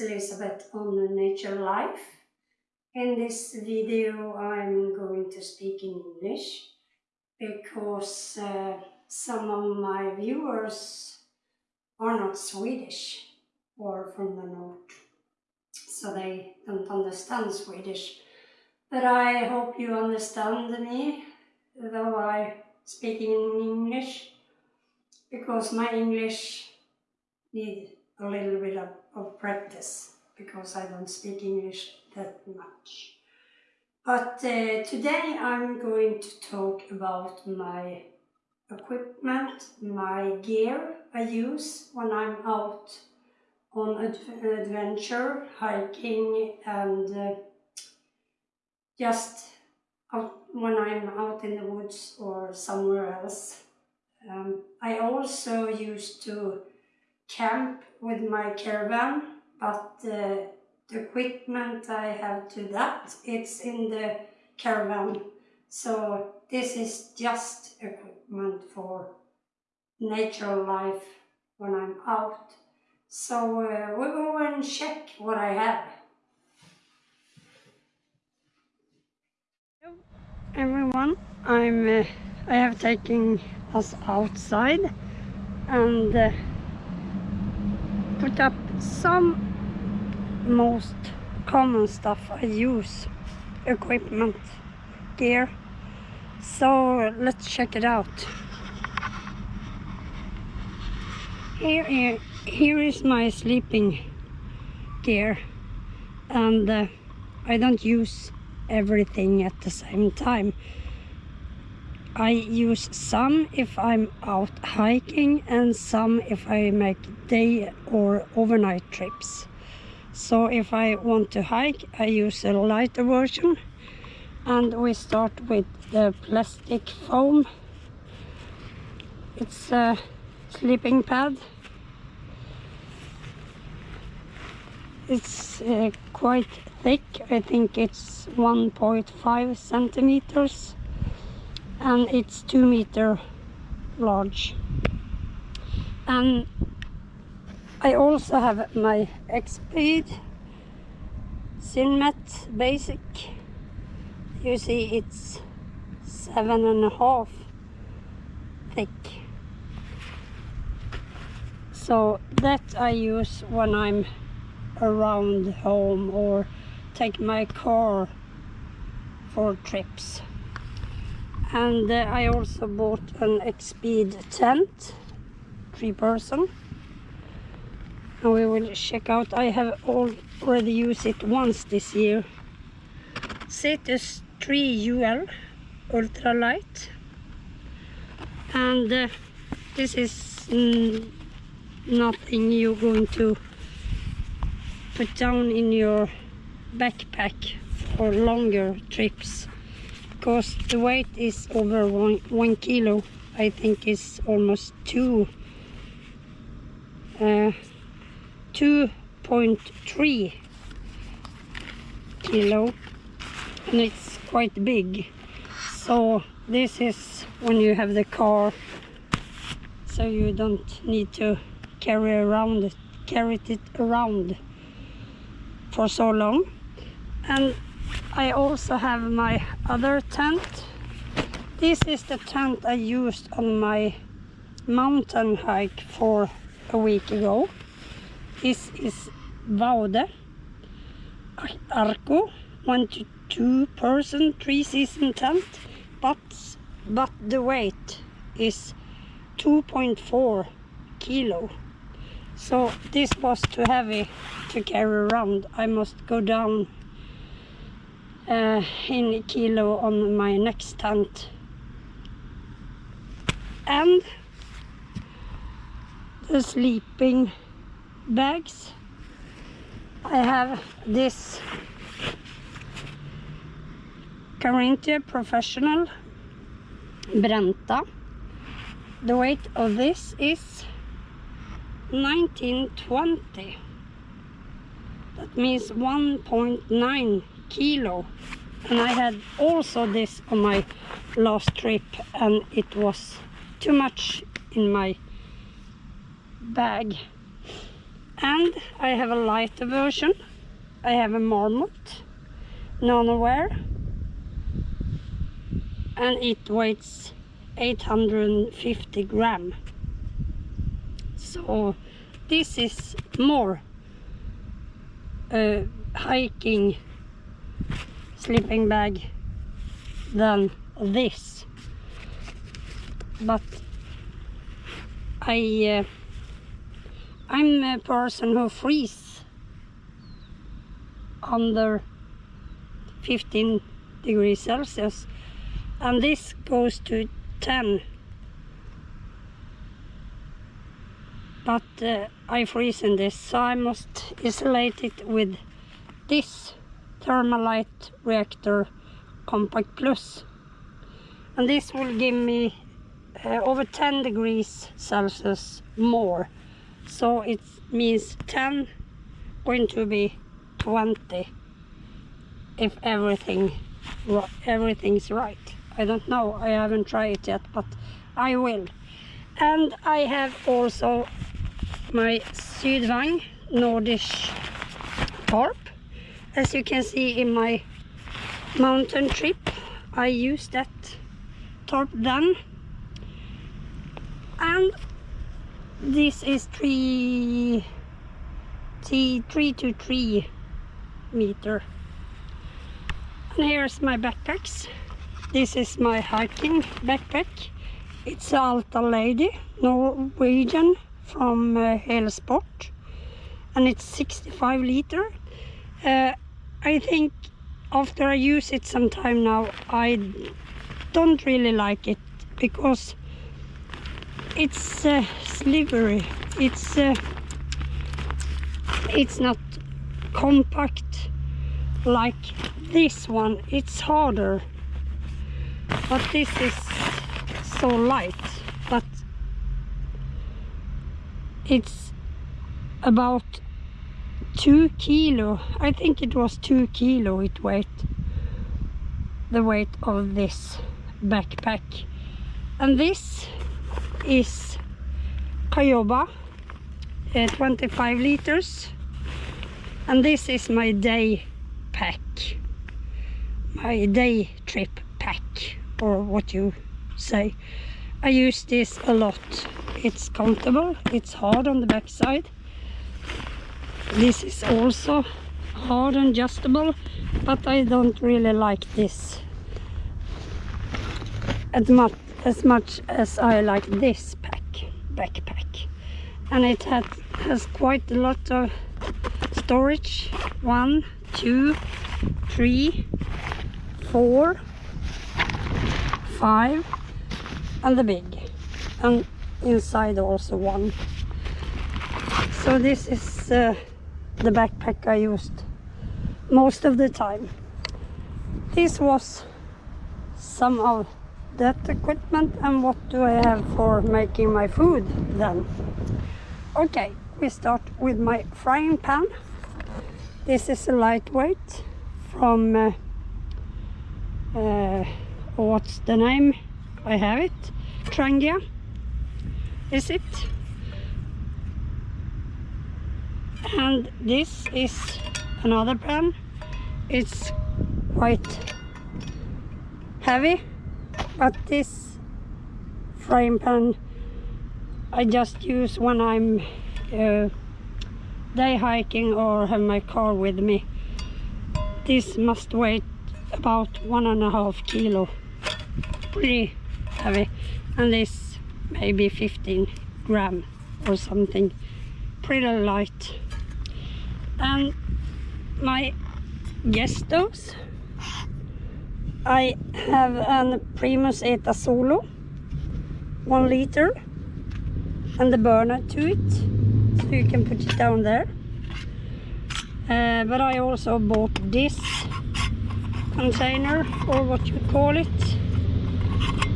Uh, it's on Nature Life. In this video I'm going to speak in English because uh, some of my viewers are not Swedish or from the north, so they don't understand Swedish. But I hope you understand me, though I speak in English, because my English need a little bit of, of practice because I don't speak English that much. But uh, today I'm going to talk about my equipment, my gear I use when I'm out on ad adventure, hiking and uh, just when I'm out in the woods or somewhere else. Um, I also used to camp with my caravan, but uh, the equipment I have to that, it's in the caravan. So this is just equipment for natural life when I'm out. So uh, we'll go and check what I have. Hello everyone, I'm uh, I have taken us outside and uh, put up some most common stuff. I use equipment gear. So let's check it out. Here, here is my sleeping gear. And uh, I don't use everything at the same time. I use some if I'm out hiking and some if I make day or overnight trips. So if I want to hike I use a lighter version and we start with the plastic foam. It's a sleeping pad. It's uh, quite thick, I think it's 1.5 centimeters and it's two meter large and I also have my Exped SynMat Basic. You see it's seven and a half thick. So that I use when I'm around home or take my car for trips. And uh, I also bought an Exped tent three person and we will check out. I have already used it once this year. Cetus 3 UL ultra light and uh, this is mm, nothing you're going to put down in your backpack for longer trips. Because the weight is over one, one kilo. I think it's almost two. Uh, 2.3 kilo and it's quite big so this is when you have the car so you don't need to carry around it carry it around for so long and I also have my other tent. This is the tent I used on my mountain hike for a week ago. This is Vaude Arco, one to two person, three season tent, but, but the weight is 2.4 kilo. So this was too heavy to carry around. I must go down uh, in kilo on my next tent and the sleeping bags. I have this Carinthia Professional Brenta. The weight of this is 1920 that means 1.9 kilo. And I had also this on my last trip and it was too much in my bag and I have a lighter version. I have a Marmot NanoWave and it weighs 850 gram. So this is more uh, hiking sleeping bag than this. But I uh, I'm a person who freezes under 15 degrees Celsius and this goes to 10 but uh, I freeze in this so I must isolate it with this Thermolite Reactor Compact Plus. And this will give me uh, over 10 degrees Celsius more so it means 10 going to be 20 if everything everything's right. I don't know I haven't tried it yet but I will. And I have also my Sydvang Nordish tarp as you can see in my mountain trip I used that tarp then and this is three, three, three to three meter. And here's my backpacks. This is my hiking backpack. It's Alta Lady Norwegian from uh, Helsport and it's 65 liter. Uh, I think after I use it some time now I don't really like it because it's uh, slivery. It's uh, it's not compact like this one. It's harder. But this is so light but it's about two kilo. I think it was two kilo it weighed the weight of this backpack. And this is Kyoba uh, 25 liters. And this is my day pack. My day trip pack or what you say. I use this a lot. It's comfortable it's hard on the back side this is also hard and adjustable but I don't really like this. As much as much as I like this pack backpack. And it has, has quite a lot of storage. One two three four five and the big. And inside also one. So this is uh, the backpack I used most of the time. This was some of that equipment and what do I have for making my food then? Okay we start with my frying pan. This is a lightweight from uh, uh, what's the name? I have it. Trangia. Is it? And this is another pan. It's quite heavy but this frying pan I just use when I'm uh, day hiking or have my car with me. This must weigh about one and a half kilo. Pretty heavy. And this maybe 15 gram or something. Pretty light. And my gas stoves I have a Primus Eta Solo, one liter, and the burner to it, so you can put it down there. Uh, but I also bought this container, or what you call it.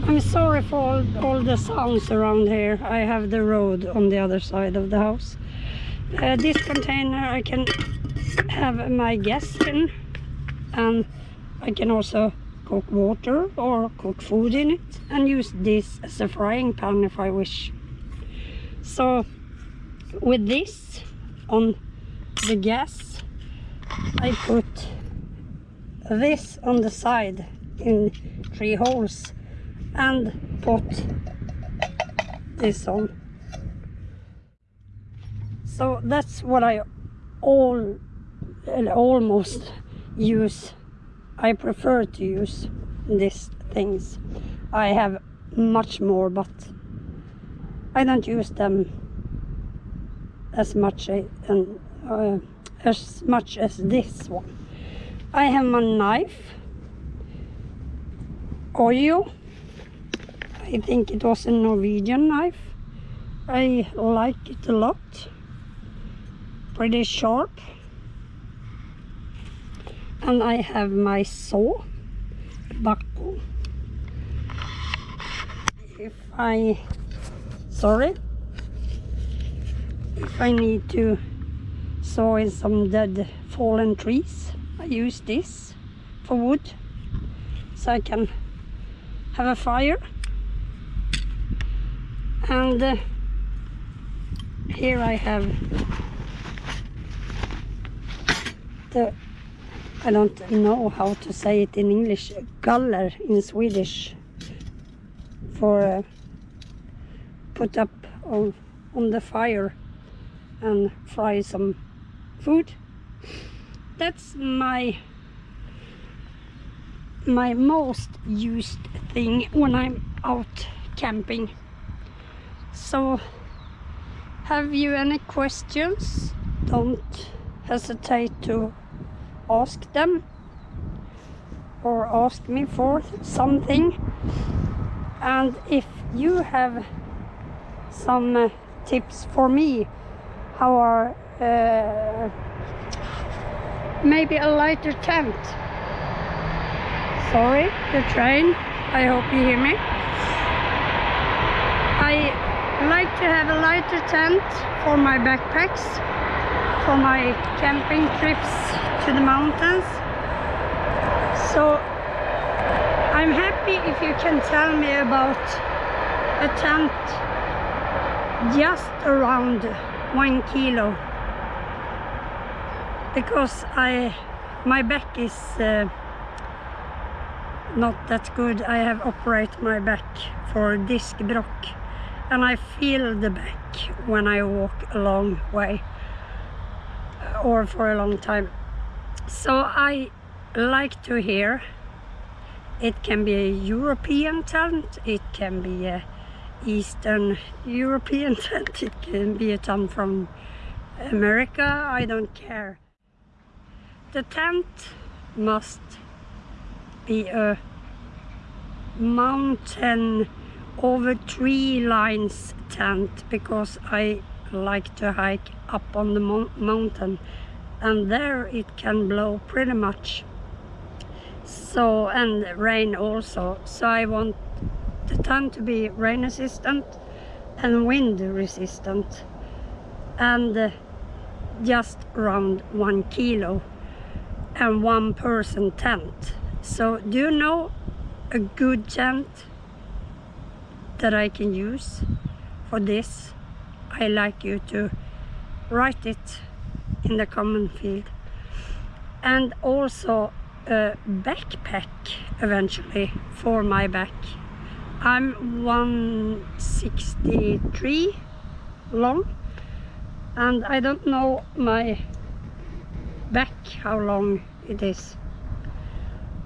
I'm sorry for all, all the sounds around here. I have the road on the other side of the house. Uh, this container I can have my gas in, and I can also cook water or cook food in it and use this as a frying pan if I wish. So with this on the gas I put this on the side in three holes and put this on so that's what I all almost use I prefer to use these things. I have much more but I don't use them as much and uh, as much as this one. I have my knife oil. I think it was a Norwegian knife. I like it a lot. Pretty sharp and I have my saw buckle if I sorry? If I need to saw in some dead fallen trees I use this for wood so I can have a fire. And uh, here I have the I don't know how to say it in English. Galler in Swedish for uh, put up on, on the fire and fry some food. That's my my most used thing when I'm out camping. So have you any questions? Don't hesitate to ask them or ask me for something. And if you have some uh, tips for me how are uh, maybe a lighter tent. Sorry the train. I hope you hear me. I like to have a lighter tent for my backpacks for my camping trips to the mountains. So I'm happy if you can tell me about a tent just around one kilo. Because I my back is uh, not that good. I have operated my back for disc brock and I feel the back when I walk a long way or for a long time so I like to hear. It can be a European tent it can be a Eastern European tent it can be a tent from America I don't care. The tent must be a mountain over tree lines tent because I like to hike up on the mo mountain and there it can blow pretty much. So and rain also. So I want the tent to be rain resistant and wind resistant. And uh, just around one kilo and one person tent. So do you know a good tent that I can use for this? I like you to write it in the common field. And also a backpack eventually for my back. I'm 163 long and I don't know my back how long it is.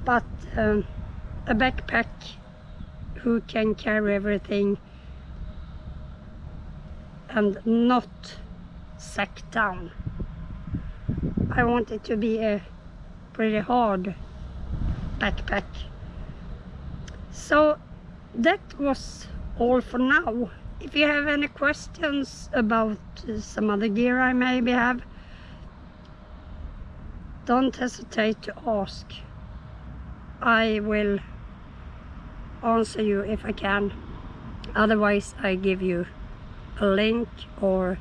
But um, a backpack who can carry everything and not sack down I want it to be a pretty hard backpack. So that was all for now. If you have any questions about some other gear I maybe have don't hesitate to ask. I will answer you if I can. Otherwise I give you a link or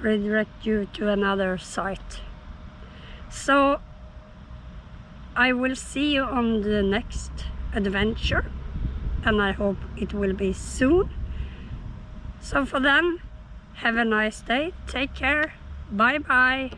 redirect you to another site so I will see you on the next adventure and I hope it will be soon so for then Have a nice day. Take care. Bye bye.